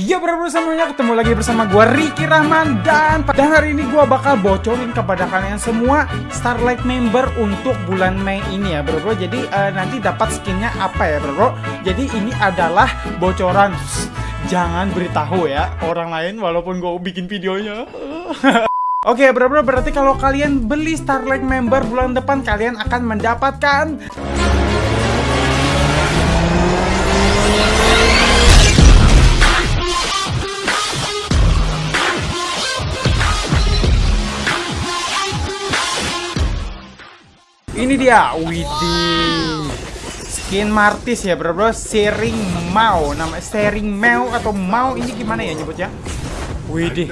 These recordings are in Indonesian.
Iya bro semuanya ketemu lagi bersama gue Ricky Rahman. Dan pada hari ini gue bakal bocorin kepada kalian semua Starlight member untuk bulan Mei ini ya bro bro. Jadi uh, nanti dapat skinnya apa ya bro bro? Jadi ini adalah bocoran. Jangan beritahu ya orang lain walaupun gue bikin videonya. Oke okay, bro bro berarti kalau kalian beli Starlight member bulan depan kalian akan mendapatkan Ini dia, widih Skin Martis ya bro bro. Sering Mau Nama Sering Mau atau Mau ini gimana ya nyebutnya? Widih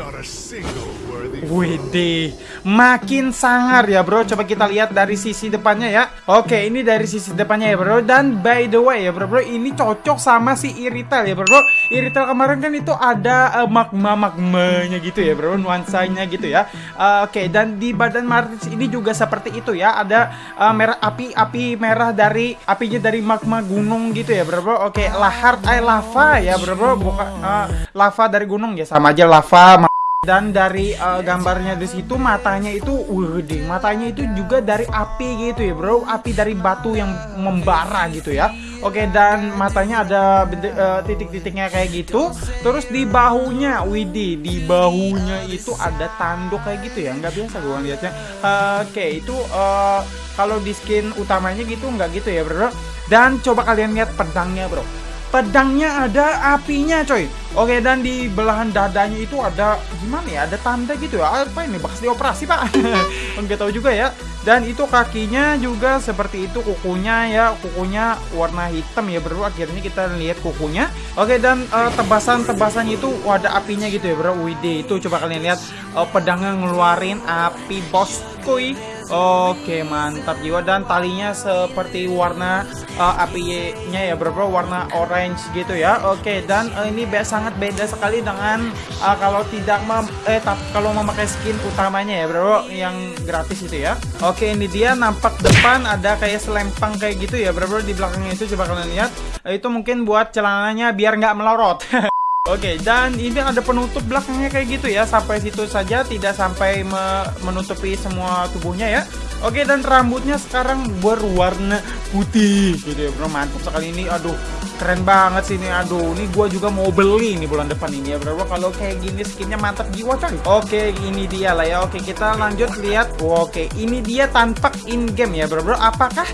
Widih, makin sangar ya bro. Coba kita lihat dari sisi depannya ya. Oke, ini dari sisi depannya ya bro. Dan by the way ya bro, bro ini cocok sama si Irital ya bro. bro. Irital kemarin kan itu ada uh, magma magmanya gitu ya bro, nuansanya gitu ya. Uh, Oke, dan di badan Martis ini juga seperti itu ya. Ada uh, merah api api merah dari apinya dari magma gunung gitu ya bro. bro. Oke, lahar eh lava ya bro bro. Bukan uh, lava dari gunung ya sama aja lava dan dari uh, gambarnya di situ matanya itu wih matanya itu juga dari api gitu ya bro. Api dari batu yang membara gitu ya. Oke dan matanya ada uh, titik-titiknya kayak gitu. Terus di bahunya widih di bahunya itu ada tanduk kayak gitu ya. Nggak biasa gue lihatnya uh, oke itu uh, kalau di skin utamanya gitu nggak gitu ya bro. Dan coba kalian lihat pedangnya bro pedangnya ada apinya coy. Oke dan di belahan dadanya itu ada gimana ya ada tanda gitu ya. Apa ini bekas dioperasi pak? Nggak tahu juga ya. Dan itu kakinya juga seperti itu kukunya ya. Kukunya warna hitam ya bro. Akhirnya kita lihat kukunya. Oke dan uh, tebasan-tebasan itu ada apinya gitu ya bro. Wide itu coba kalian lihat. Uh, pedangnya ngeluarin api bos kuy Oke mantap jiwa. Dan talinya seperti warna uh, apinya ya bro, bro warna orange gitu ya. Oke dan uh, ini be sangat beda sekali dengan uh, kalau tidak mem eh kalau memakai skin utamanya ya bro yang gratis itu ya. Oke ini dia nampak depan ada kayak selempang kayak gitu ya bro, bro di belakangnya itu coba kalian lihat. Itu mungkin buat celananya biar nggak melorot Oke, dan ini ada penutup belakangnya kayak gitu ya. Sampai situ saja, tidak sampai me menutupi semua tubuhnya ya. Oke, dan rambutnya sekarang berwarna putih. Gitu ya, bro. Mantap sekali ini. Aduh, keren banget sih ini. Aduh, ini gua juga mau beli nih bulan depan ini ya, bro. Kalau kayak gini skinnya mantap jiwa coy. Oke, ini dia lah ya. Oke, kita lanjut lihat. Oke, ini dia tampak in game ya, bro. Bro, apakah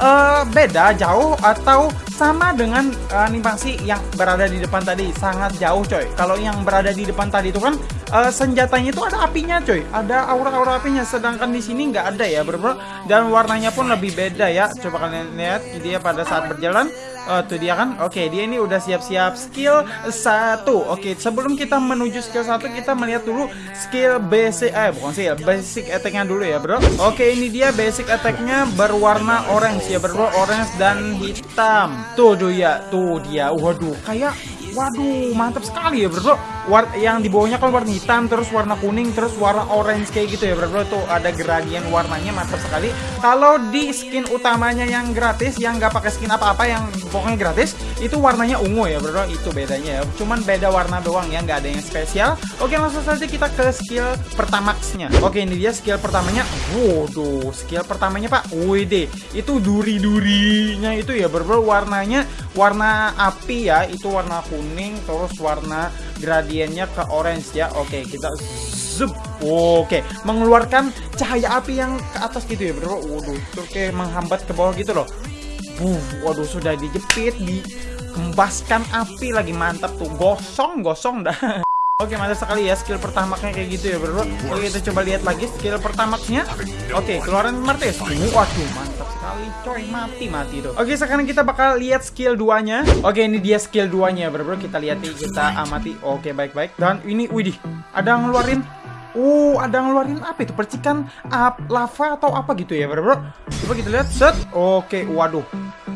uh, beda jauh atau sama dengan animasi yang berada di depan tadi. Sangat jauh coy. Kalau yang berada di depan tadi itu kan uh, senjatanya itu ada apinya coy ada aura-aura apinya sedangkan di sini nggak ada ya bro, dan warnanya pun lebih beda ya coba kalian lihat dia pada saat berjalan Oh, tuh dia kan? Oke, dia ini udah siap-siap skill satu. Oke, sebelum kita menuju skill satu, kita melihat dulu skill basic eh bukan sih, basic attack-nya dulu ya, Bro. Oke, ini dia basic attack-nya berwarna orange ya, Bro. Orange dan hitam. Tuh, tuh ya, tuh dia. Waduh, kayak waduh, mantap sekali ya, Bro. War yang di bawahnya kan warna hitam terus warna kuning terus warna orange kayak gitu ya bro, tuh ada gradien warnanya mantap sekali. Kalau di skin utamanya yang gratis yang nggak pakai skin apa-apa yang pokoknya gratis itu warnanya ungu ya bro, itu bedanya ya. Cuman beda warna doang ya nggak ada yang spesial. Oke langsung saja kita ke skill pertamaxnya. Oke ini dia skill pertamanya. Waduh skill pertamanya pak. WD itu duri-durinya itu ya bro warnanya warna api ya itu warna kuning terus warna gradiennya ke orange ya. Oke kita zoom oke mengeluarkan cahaya api yang ke atas gitu ya bro. Waduh terus kayak menghambat ke bawah gitu loh. Buh, waduh sudah dijepit dikembaskan api lagi. Mantap tuh. Gosong gosong dah Oke mantap sekali ya skill pertama kayak gitu ya bro Oke kita coba lihat lagi skill pertamanya Oke keluaran martes Waduh mantap sekali coy mati mati tuh Oke sekarang kita bakal lihat skill 2 nya Oke ini dia skill 2 nya bro, bro Kita lihat nih kita amati Oke baik baik Dan ini widih ada ngeluarin Uh, ada ngeluarin apa itu? Percikan up lava atau apa gitu ya, bro? bro? Coba kita lihat. Set. Oke, waduh.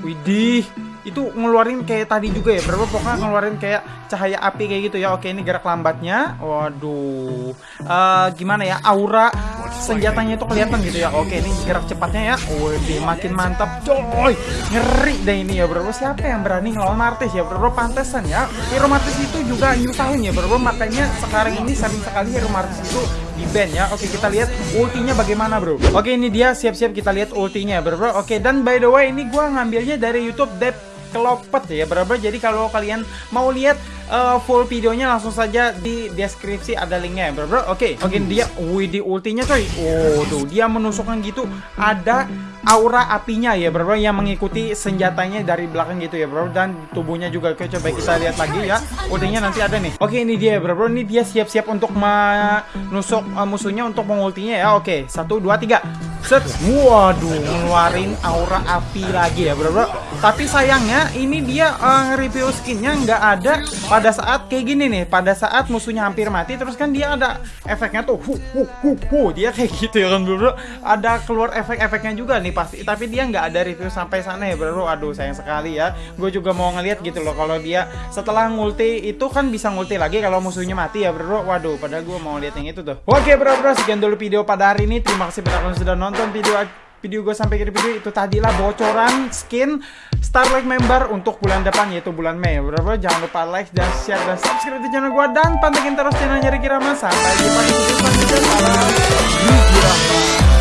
Widih itu ngeluarin kayak tadi juga ya berapa? Pokoknya ngeluarin kayak cahaya api kayak gitu ya. Oke ini gerak lambatnya. Waduh. Uh, gimana ya? Aura senjatanya itu kelihatan gitu ya. Oke ini gerak cepatnya ya. Wih, makin mantap coy. Ngeri deh ini ya bro siapa yang berani ngelawan Martis ya? Bro pantesan ya. Hero Martis itu juga nyusahin ya bro makanya sekarang ini sering sekali Hero Martis itu di band ya. Oke kita lihat ultinya bagaimana bro. Oke ini dia. Siap-siap kita lihat ultinya bro, Oke dan by the way ini gua ngambilnya dari YouTube Dep kelopet ya bro, bro Jadi kalau kalian mau lihat uh, full videonya langsung saja di deskripsi ada linknya ya bro bro oke okay. oke okay, dia wih di ultinya coy. Oh tuh dia menusukkan gitu ada aura apinya ya bro, bro yang mengikuti senjatanya dari belakang gitu ya bro dan tubuhnya juga oke coba kita lihat lagi ya. Ultinya nanti ada nih. Oke ini dia bro bro ini dia siap-siap untuk menusuk uh, musuhnya untuk mengultinya ya. Oke satu dua tiga. Set. Waduh ngeluarin aura api lagi ya bro bro tapi sayangnya ini dia uh, review skinnya nggak ada pada saat kayak gini nih. Pada saat musuhnya hampir mati terus kan dia ada efeknya tuh hu hu hu hu. Dia kayak gitu ya kan bro, ada keluar efek-efeknya juga nih pasti. Tapi dia nggak ada review sampai sana ya bro. Aduh sayang sekali ya. Gue juga mau ngeliat gitu loh kalau dia setelah ngulti itu kan bisa ngulti lagi kalau musuhnya mati ya bro. Waduh padahal gue mau lihat yang itu tuh. Oke bro bro. Sekian dulu video pada hari ini. Terima kasih banyak sudah nonton video video gue sampai ke video itu tadilah bocoran skin Starlight member untuk bulan depan yaitu bulan Mei. Berapa? Jangan lupa like dan share dan subscribe di channel gue dan pantengin terus channelnya Ricky Rama. Sampai jumpa di video selanjutnya. Salam.